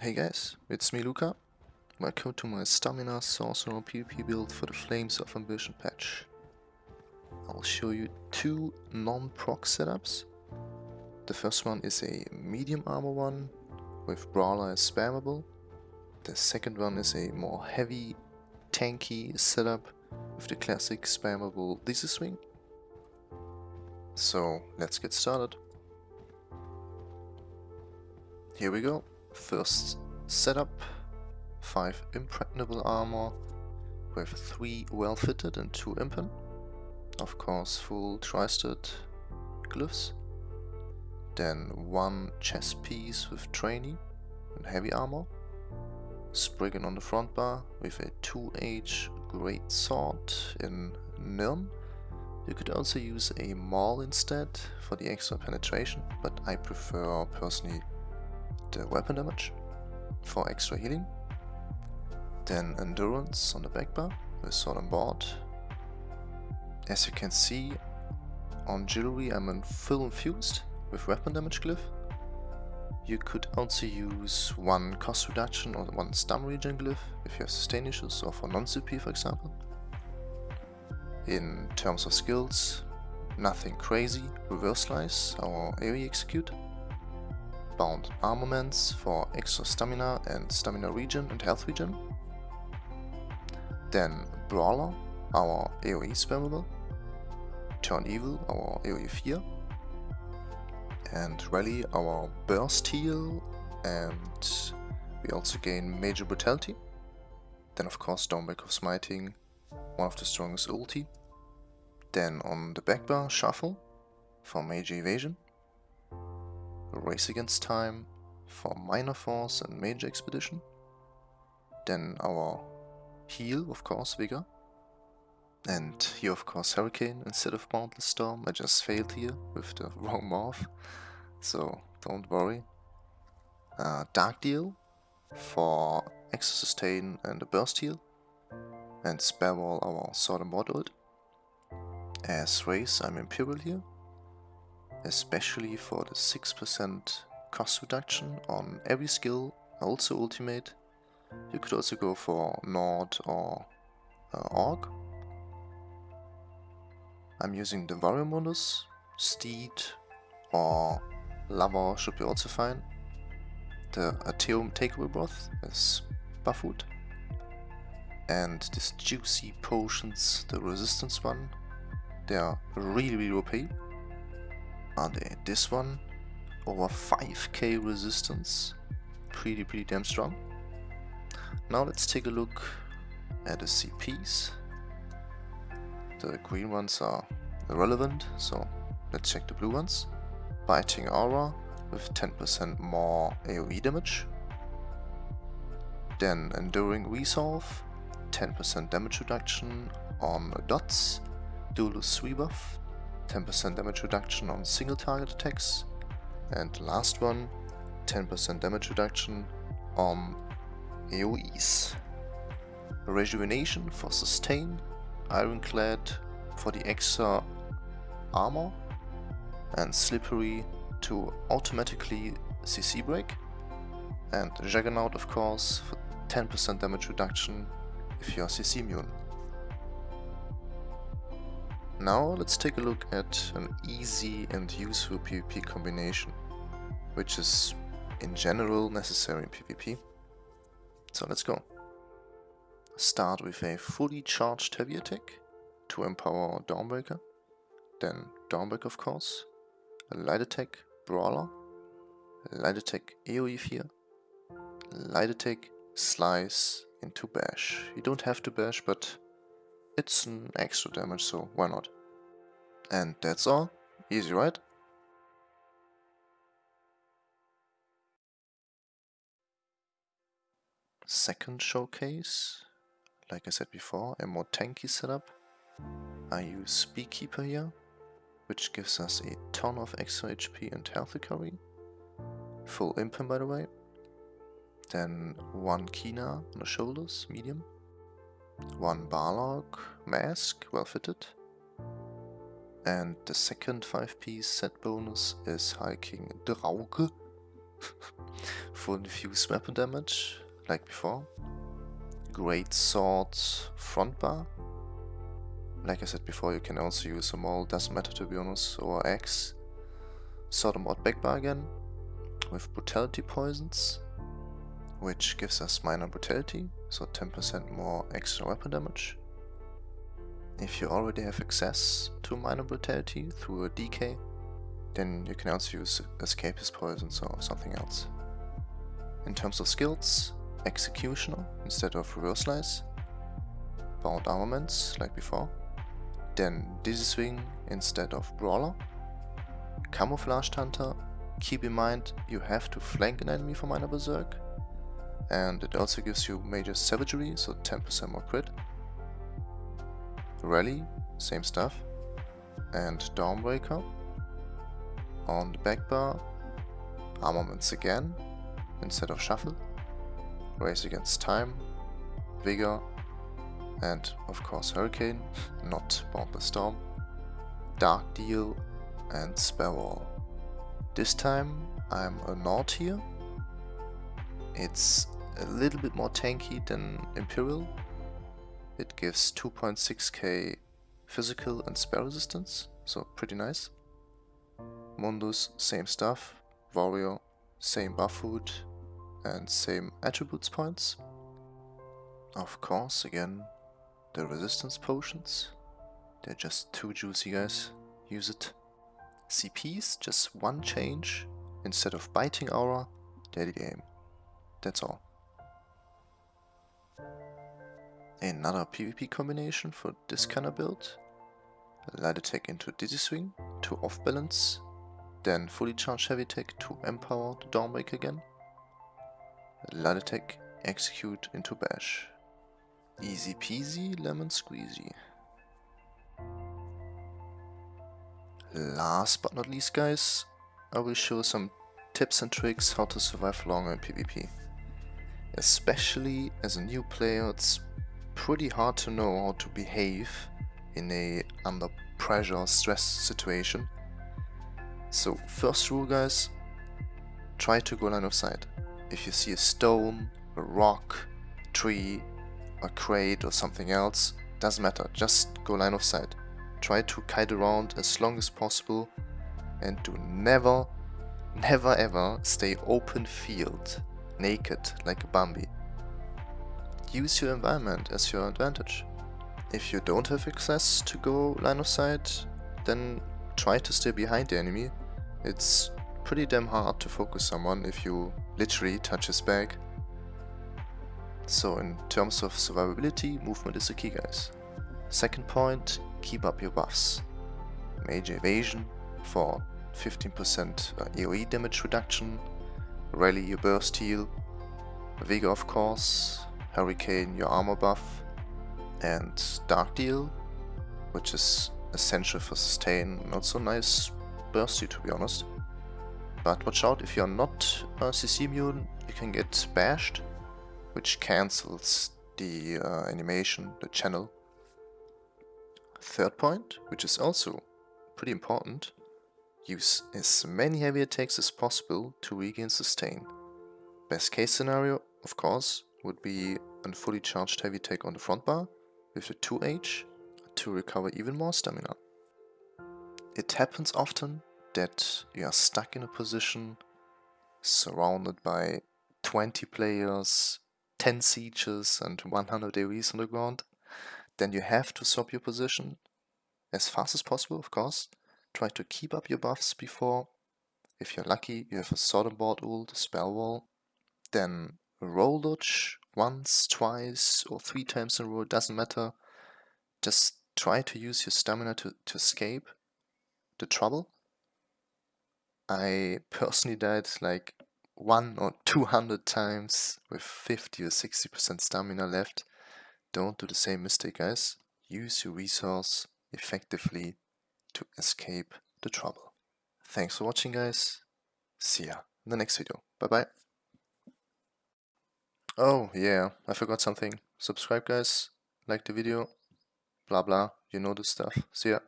Hey guys, it's me Luca. Welcome to my Stamina Sorcerer PvP build for the Flames of Ambition patch. I'll show you two non-proc setups. The first one is a medium armor one with Brawler as spammable. The second one is a more heavy, tanky setup with the classic spammable Dizzy Swing. So let's get started. Here we go. First setup, 5 impregnable armor with 3 well fitted and 2 impen. Of course full tri-stat glyphs. Then 1 chest piece with trainee and heavy armor. Spriggan on the front bar with a 2H great sword in Nirn. You could also use a maul instead for the extra penetration, but I prefer personally the uh, weapon damage for extra healing. Then endurance on the back bar with sword on board. As you can see on jewelry I'm in full infused with weapon damage glyph. You could also use one cost reduction or one stun regen glyph if you have sustain issues or for non-CP for example. In terms of skills, nothing crazy, reverse slice or AoE execute bound armaments for extra stamina and stamina regen and health regen. Then Brawler, our AoE spammable. Turn Evil, our AoE fear. And Rally, our burst heal. And we also gain Major Brutality. Then of course Dawnbreaker of Smiting, one of the strongest ulti. Then on the back bar, Shuffle for Major Evasion. Race Against Time for Minor Force and Major Expedition. Then our heal, of course, Vigor. And here, of course, Hurricane instead of Boundless Storm. I just failed here with the wrong morph, so don't worry. Uh, Dark Deal for extra sustain and a burst heal. And Spell Wall our sword and board. As race, I'm Imperial here especially for the 6% cost reduction on every skill, also ultimate. You could also go for Nord or uh, Orc. I'm using the Warrior Mundus, Steed or Lava should be also fine. The Artaeum Takeaway Broth is Buffood. And these juicy potions, the resistance one, they are really really OP are they? This one, over 5k resistance, pretty pretty damn strong. Now let's take a look at the CPs. The green ones are irrelevant, so let's check the blue ones. Biting Aura with 10% more AoE damage. Then Enduring Resolve, 10% damage reduction on dots. Duelist Rebuff, 10% damage reduction on single target attacks, and last one, 10% damage reduction on AoEs. Rejuvenation for sustain, Ironclad for the extra armor, and Slippery to automatically CC break, and Juggernaut of course for 10% damage reduction if you are CC immune. Now let's take a look at an easy and useful PvP combination, which is in general necessary in PvP. So let's go. Start with a fully charged heavy attack to empower Dawnbreaker, then Dawnbreaker of course, a light attack Brawler, light attack AoE Fear, light attack Slice into Bash. You don't have to bash, but it's an extra damage, so why not? And that's all. Easy, right? Second showcase. Like I said before, a more tanky setup. I use Beekeeper here, which gives us a ton of extra HP and health recovery. Full impen by the way. Then one Kina on the shoulders, medium one Balorgh mask, well fitted. And the second 5 piece set bonus is hiking King Drauge Full infused weapon damage, like before. Great sword front bar. Like I said before, you can also use a maul, doesn't matter to be honest, or X. Mod back bar again, with brutality poisons, which gives us minor brutality, so 10% more extra weapon damage. If you already have access to minor brutality through a DK, then you can also use escapist poisons or something else. In terms of skills, executioner instead of reverse slice, bound armaments like before, then dizzy swing instead of brawler, camouflaged hunter, keep in mind you have to flank an enemy for minor berserk, and it also gives you major savagery, so 10% more crit, Rally, same stuff. And Dawnbreaker. On the back bar, armaments again, instead of shuffle. Race against time, vigor, and of course hurricane, not Boundless Storm. Dark Deal and Wall. This time I'm a Nord here. It's a little bit more tanky than Imperial, it gives 2.6k physical and spell resistance, so pretty nice. Mundus, same stuff. Warrior, same buff food and same attributes points. Of course, again, the resistance potions. They're just too juicy, guys. Use it. CPs, just one change. Instead of biting aura, deadly aim. That's all. Another PvP combination for this kind of build. Light attack into Dizzy Swing to off balance, then fully charged heavy attack to empower the Dawnbreak again. Light attack execute into bash. Easy peasy lemon squeezy. Last but not least guys, I will show some tips and tricks how to survive longer in PvP. Especially as a new player, it's pretty hard to know how to behave in a under pressure stress situation. So first rule guys, try to go line of sight. If you see a stone, a rock, a tree, a crate or something else, doesn't matter, just go line of sight. Try to kite around as long as possible and do never, never ever stay open field, naked like a Bambi use your environment as your advantage. If you don't have access to go line of sight, then try to stay behind the enemy. It's pretty damn hard to focus someone if you literally touch his back. So in terms of survivability, movement is the key guys. Second point, keep up your buffs. Major evasion for 15% AoE uh, damage reduction, rally your burst heal, Vigor of course, Hurricane, your armor buff, and Dark Deal, which is essential for sustain. Not so nice bursty to be honest. But watch out, if you're not a CC immune, you can get bashed, which cancels the uh, animation, the channel. Third point, which is also pretty important, use as many heavy attacks as possible to regain sustain. Best case scenario, of course, would be a fully charged heavy attack on the front bar with the 2H to recover even more stamina. It happens often that you are stuck in a position surrounded by 20 players, 10 sieges and 100 AoEs on the ground. Then you have to swap your position as fast as possible, of course. Try to keep up your buffs before. If you're lucky, you have a and board ult, spell wall. Then roll dodge once, twice, or three times in a row, it doesn't matter. Just try to use your stamina to, to escape the trouble. I personally died like one or 200 times with 50 or 60% stamina left. Don't do the same mistake guys. Use your resource effectively to escape the trouble. Thanks for watching guys. See ya in the next video. Bye bye. Oh, yeah, I forgot something. Subscribe, guys. Like the video. Blah, blah. You know the stuff. See ya.